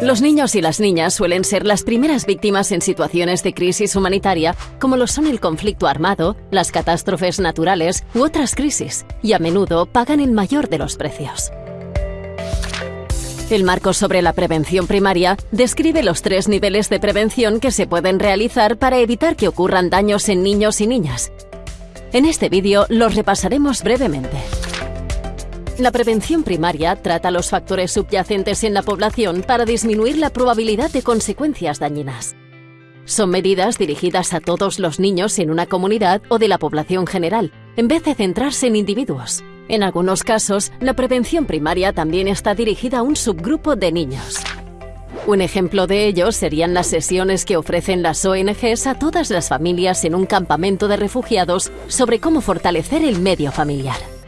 Los niños y las niñas suelen ser las primeras víctimas en situaciones de crisis humanitaria, como lo son el conflicto armado, las catástrofes naturales u otras crisis, y a menudo pagan el mayor de los precios. El marco sobre la prevención primaria describe los tres niveles de prevención que se pueden realizar para evitar que ocurran daños en niños y niñas. En este vídeo los repasaremos brevemente. La prevención primaria trata los factores subyacentes en la población para disminuir la probabilidad de consecuencias dañinas. Son medidas dirigidas a todos los niños en una comunidad o de la población general, en vez de centrarse en individuos. En algunos casos, la prevención primaria también está dirigida a un subgrupo de niños. Un ejemplo de ello serían las sesiones que ofrecen las ONGs a todas las familias en un campamento de refugiados sobre cómo fortalecer el medio familiar.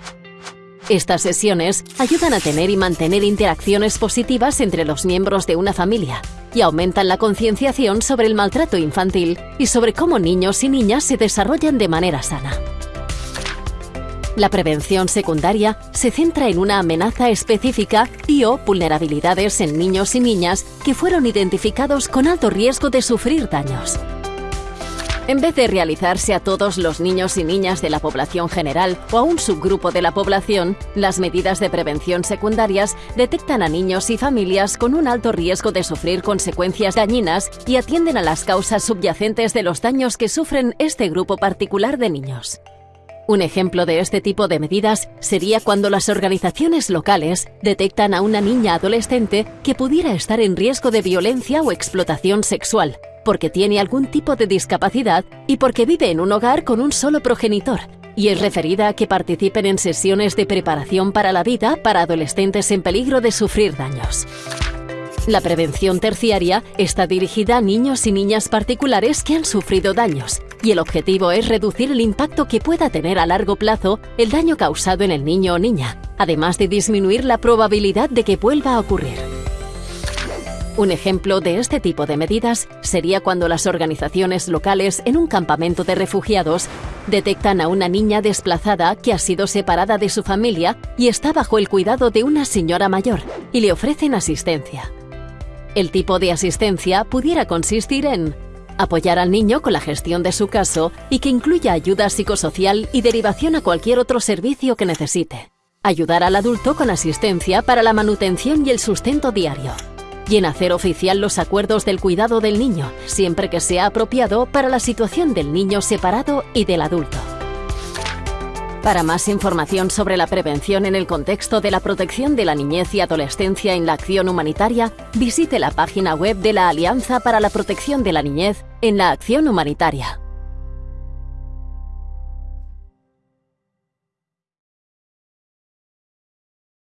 Estas sesiones ayudan a tener y mantener interacciones positivas entre los miembros de una familia y aumentan la concienciación sobre el maltrato infantil y sobre cómo niños y niñas se desarrollan de manera sana. La prevención secundaria se centra en una amenaza específica y o vulnerabilidades en niños y niñas que fueron identificados con alto riesgo de sufrir daños. En vez de realizarse a todos los niños y niñas de la población general o a un subgrupo de la población, las medidas de prevención secundarias detectan a niños y familias con un alto riesgo de sufrir consecuencias dañinas y atienden a las causas subyacentes de los daños que sufren este grupo particular de niños. Un ejemplo de este tipo de medidas sería cuando las organizaciones locales detectan a una niña adolescente que pudiera estar en riesgo de violencia o explotación sexual, porque tiene algún tipo de discapacidad y porque vive en un hogar con un solo progenitor, y es referida a que participen en sesiones de preparación para la vida para adolescentes en peligro de sufrir daños. La prevención terciaria está dirigida a niños y niñas particulares que han sufrido daños, y el objetivo es reducir el impacto que pueda tener a largo plazo el daño causado en el niño o niña, además de disminuir la probabilidad de que vuelva a ocurrir. Un ejemplo de este tipo de medidas sería cuando las organizaciones locales en un campamento de refugiados detectan a una niña desplazada que ha sido separada de su familia y está bajo el cuidado de una señora mayor y le ofrecen asistencia. El tipo de asistencia pudiera consistir en apoyar al niño con la gestión de su caso y que incluya ayuda psicosocial y derivación a cualquier otro servicio que necesite. Ayudar al adulto con asistencia para la manutención y el sustento diario y en hacer oficial los acuerdos del cuidado del niño, siempre que sea apropiado para la situación del niño separado y del adulto. Para más información sobre la prevención en el contexto de la protección de la niñez y adolescencia en la acción humanitaria, visite la página web de la Alianza para la Protección de la Niñez en la Acción Humanitaria.